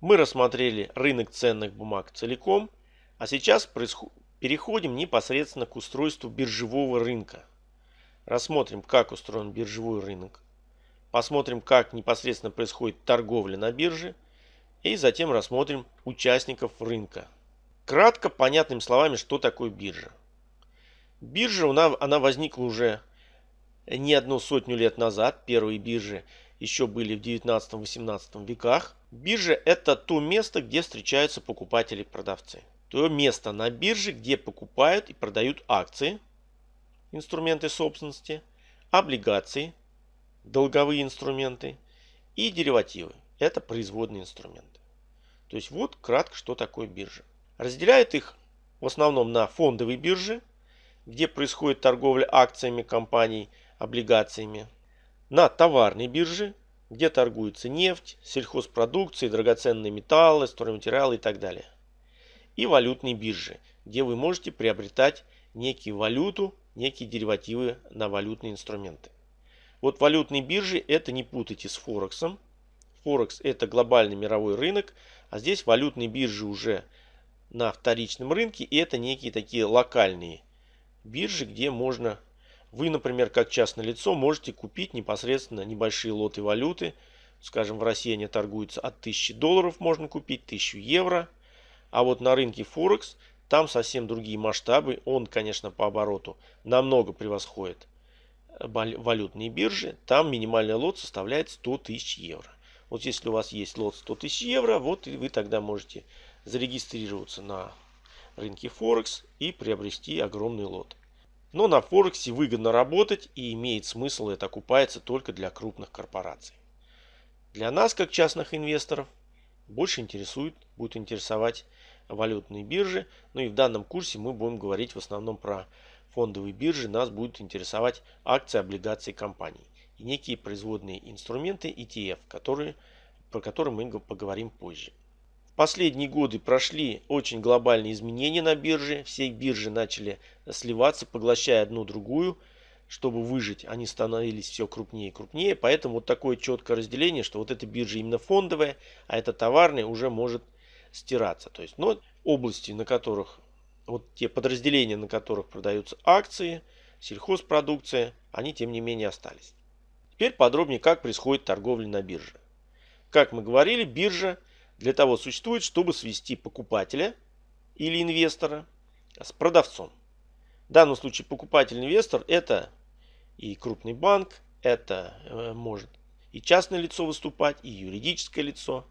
Мы рассмотрели рынок ценных бумаг целиком, а сейчас переходим непосредственно к устройству биржевого рынка. Рассмотрим, как устроен биржевой рынок. Посмотрим, как непосредственно происходит торговля на бирже. И затем рассмотрим участников рынка. Кратко, понятными словами, что такое биржа. Биржа, она, она возникла уже не одну сотню лет назад. Первые биржи еще были в 19-18 веках. Биржа это то место, где встречаются покупатели и продавцы. То место на бирже, где покупают и продают акции, инструменты собственности, облигации, долговые инструменты и деривативы. Это производные инструменты. То есть вот кратко, что такое биржа. Разделяют их в основном на фондовые биржи, где происходит торговля акциями компаний, облигациями, на товарной бирже, где торгуется нефть, сельхозпродукция, драгоценные металлы, стройматериалы и так далее. И валютные биржи, где вы можете приобретать некие валюту, некие деривативы на валютные инструменты. Вот валютные биржи это не путайте с Форексом. Форекс это глобальный мировой рынок, а здесь валютные биржи уже на вторичном рынке и это некие такие локальные биржи, где можно вы, например, как частное лицо, можете купить непосредственно небольшие лоты валюты. Скажем, в России они торгуются от 1000 долларов, можно купить 1000 евро. А вот на рынке Форекс там совсем другие масштабы. Он, конечно, по обороту намного превосходит валютные биржи. Там минимальный лот составляет 100 тысяч евро. Вот если у вас есть лот 100 тысяч евро, вот и вы тогда можете зарегистрироваться на рынке Форекс и приобрести огромный лот. Но на Форексе выгодно работать и имеет смысл это окупается только для крупных корпораций. Для нас, как частных инвесторов, больше интересует, будет интересовать валютные биржи. Ну и в данном курсе мы будем говорить в основном про фондовые биржи. Нас будут интересовать акции, облигации компаний и некие производные инструменты ETF, которые, про которые мы поговорим позже последние годы прошли очень глобальные изменения на бирже. Все биржи начали сливаться, поглощая одну другую. Чтобы выжить, они становились все крупнее и крупнее. Поэтому вот такое четкое разделение, что вот эта биржа именно фондовая, а это товарная, уже может стираться. То есть, но области, на которых, вот те подразделения, на которых продаются акции, сельхозпродукция, они тем не менее остались. Теперь подробнее, как происходит торговля на бирже. Как мы говорили, биржа – для того существует, чтобы свести покупателя или инвестора с продавцом. В данном случае покупатель-инвестор это и крупный банк, это э, может и частное лицо выступать, и юридическое лицо.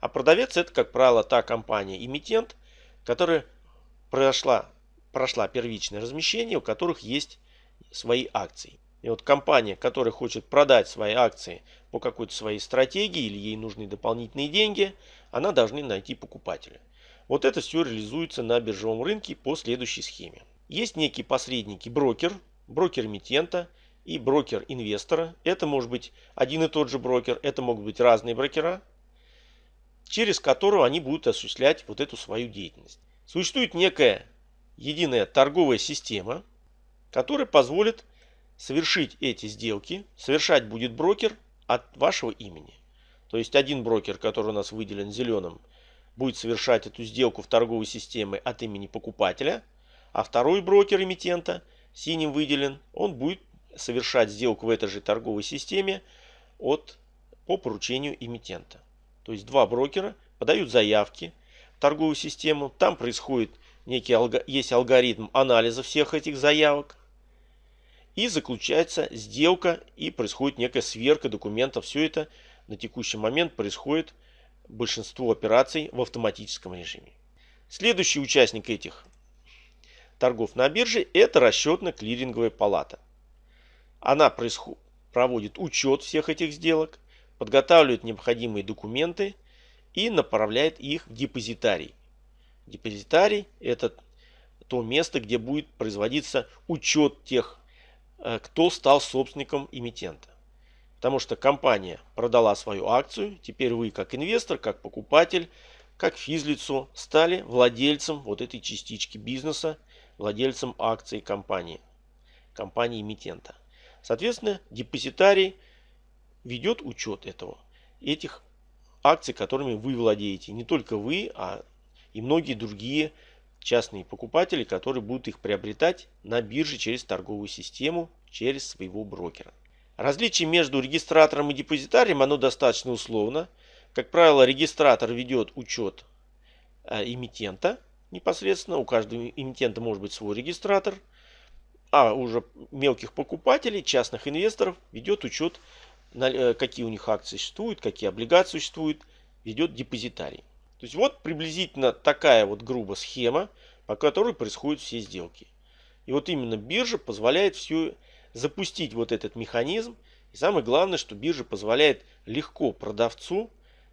А продавец это, как правило, та компания-эмитент, которая прошла, прошла первичное размещение, у которых есть свои акции. И вот компания, которая хочет продать свои акции по какой-то своей стратегии или ей нужны дополнительные деньги, она должна найти покупателя. Вот это все реализуется на биржевом рынке по следующей схеме. Есть некие посредники, брокер, брокер эмитента и брокер инвестора. Это может быть один и тот же брокер, это могут быть разные брокера, через которого они будут осуществлять вот эту свою деятельность. Существует некая единая торговая система, которая позволит совершить эти сделки, совершать будет брокер от вашего имени. То есть один брокер, который у нас выделен зеленым, будет совершать эту сделку в торговой системе от имени покупателя, а второй брокер эмитента, синим выделен, он будет совершать сделку в этой же торговой системе от, по поручению эмитента. То есть два брокера подают заявки в торговую систему, там происходит некий есть алгоритм анализа всех этих заявок, и заключается сделка и происходит некая сверка документов. Все это на текущий момент происходит большинство операций в автоматическом режиме. Следующий участник этих торгов на бирже это расчетно-клиринговая палата. Она происход... проводит учет всех этих сделок, подготавливает необходимые документы и направляет их в депозитарий. Депозитарий это то место, где будет производиться учет тех кто стал собственником эмитента. Потому что компания продала свою акцию, теперь вы как инвестор, как покупатель, как физлицо стали владельцем вот этой частички бизнеса, владельцем акций компании, компании эмитента. Соответственно, депозитарий ведет учет этого, этих акций, которыми вы владеете. Не только вы, а и многие другие частные покупатели, которые будут их приобретать на бирже через торговую систему, через своего брокера. Различие между регистратором и депозитарием, оно достаточно условно. Как правило, регистратор ведет учет э, эмитента непосредственно. У каждого эмитента может быть свой регистратор. А уже мелких покупателей, частных инвесторов ведет учет, э, какие у них акции существуют, какие облигации существуют, ведет депозитарий. То есть вот приблизительно такая вот грубо схема, по которой происходят все сделки. И вот именно биржа позволяет все запустить вот этот механизм. И самое главное, что биржа позволяет легко продавцу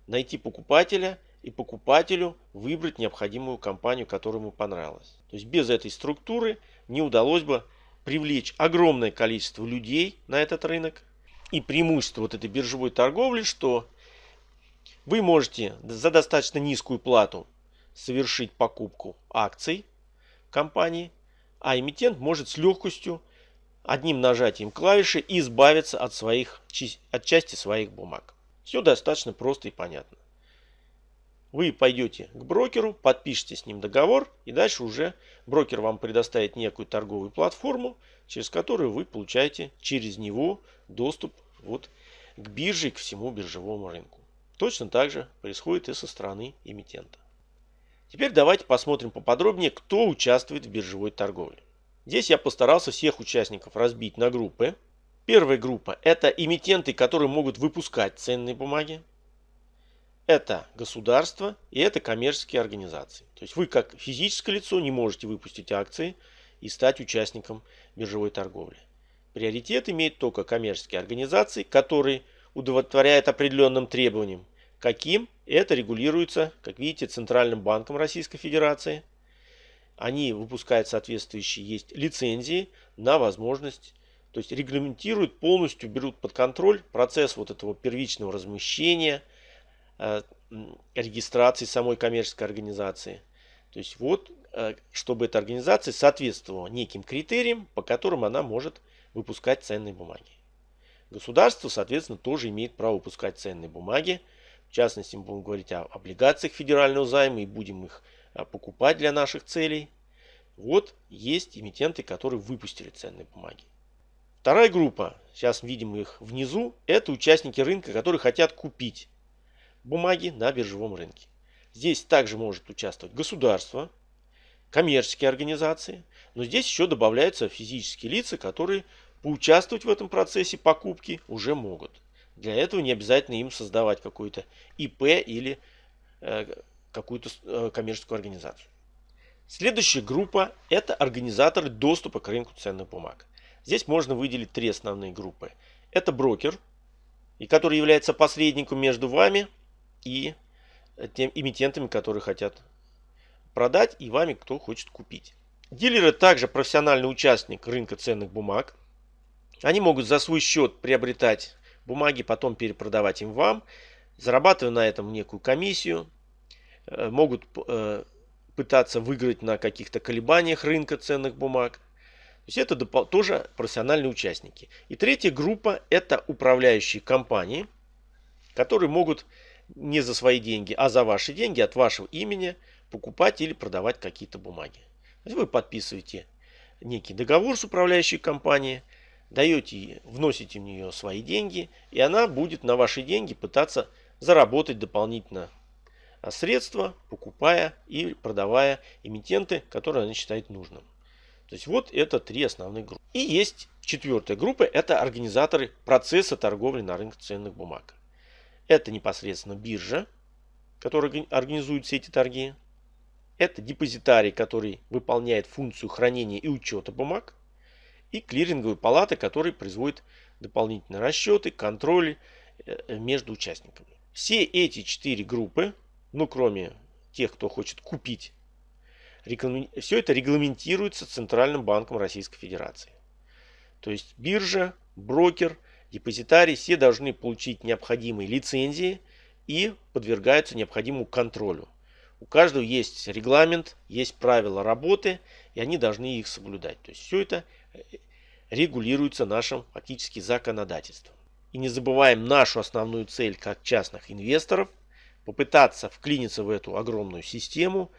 найти покупателя и покупателю выбрать необходимую компанию, которая ему понравилась. То есть без этой структуры не удалось бы привлечь огромное количество людей на этот рынок. И преимущество вот этой биржевой торговли, что вы можете за достаточно низкую плату совершить покупку акций компании, а эмитент может с легкостью одним нажатием клавиши избавиться от, своих, от части своих бумаг. Все достаточно просто и понятно. Вы пойдете к брокеру, подпишите с ним договор, и дальше уже брокер вам предоставит некую торговую платформу, через которую вы получаете через него доступ вот к бирже и к всему биржевому рынку. Точно так же происходит и со стороны эмитента. Теперь давайте посмотрим поподробнее, кто участвует в биржевой торговле. Здесь я постарался всех участников разбить на группы. Первая группа – это эмитенты, которые могут выпускать ценные бумаги. Это государство и это коммерческие организации. То есть вы как физическое лицо не можете выпустить акции и стать участником биржевой торговли. Приоритет имеет только коммерческие организации, которые удовлетворяют определенным требованиям. Каким? Это регулируется, как видите, Центральным банком Российской Федерации – они выпускают соответствующие есть лицензии на возможность, то есть регламентируют полностью, берут под контроль процесс вот этого первичного размещения, э, регистрации самой коммерческой организации. То есть вот, э, чтобы эта организация соответствовала неким критериям, по которым она может выпускать ценные бумаги. Государство, соответственно, тоже имеет право выпускать ценные бумаги. В частности, мы будем говорить о облигациях федерального займа и будем их а, покупать для наших целей. Вот есть эмитенты, которые выпустили ценные бумаги. Вторая группа, сейчас видим их внизу, это участники рынка, которые хотят купить бумаги на биржевом рынке. Здесь также может участвовать государство, коммерческие организации, но здесь еще добавляются физические лица, которые поучаствовать в этом процессе покупки уже могут. Для этого не обязательно им создавать какой-то ИП или э, какую-то э, коммерческую организацию. Следующая группа – это организаторы доступа к рынку ценных бумаг. Здесь можно выделить три основные группы. Это брокер, который является посредником между вами и тем эмитентами, которые хотят продать, и вами, кто хочет купить. Дилеры также профессиональный участник рынка ценных бумаг. Они могут за свой счет приобретать бумаги, потом перепродавать им вам, зарабатывая на этом некую комиссию. Э, могут э, пытаться выиграть на каких-то колебаниях рынка ценных бумаг. То есть это тоже профессиональные участники. И третья группа это управляющие компании, которые могут не за свои деньги, а за ваши деньги от вашего имени покупать или продавать какие-то бумаги. Вы подписываете некий договор с управляющей компанией, даете, вносите в нее свои деньги, и она будет на ваши деньги пытаться заработать дополнительно а средства, покупая и продавая эмитенты, которые она считает нужным. То есть вот это три основные группы. И есть четвертая группа, это организаторы процесса торговли на рынке ценных бумаг. Это непосредственно биржа, которая организует все эти торги. Это депозитарий, который выполняет функцию хранения и учета бумаг. И клиринговые палаты, которые производят дополнительные расчеты, контроль э, между участниками. Все эти четыре группы ну кроме тех, кто хочет купить, все это регламентируется Центральным банком Российской Федерации. То есть биржа, брокер, депозитарий, все должны получить необходимые лицензии и подвергаются необходимому контролю. У каждого есть регламент, есть правила работы, и они должны их соблюдать. То есть все это э, регулируется нашим фактически законодательством. И не забываем нашу основную цель как частных инвесторов попытаться вклиниться в эту огромную систему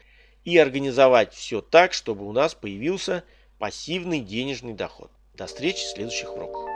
и организовать все так, чтобы у нас появился пассивный денежный доход. До встречи в следующих уроках.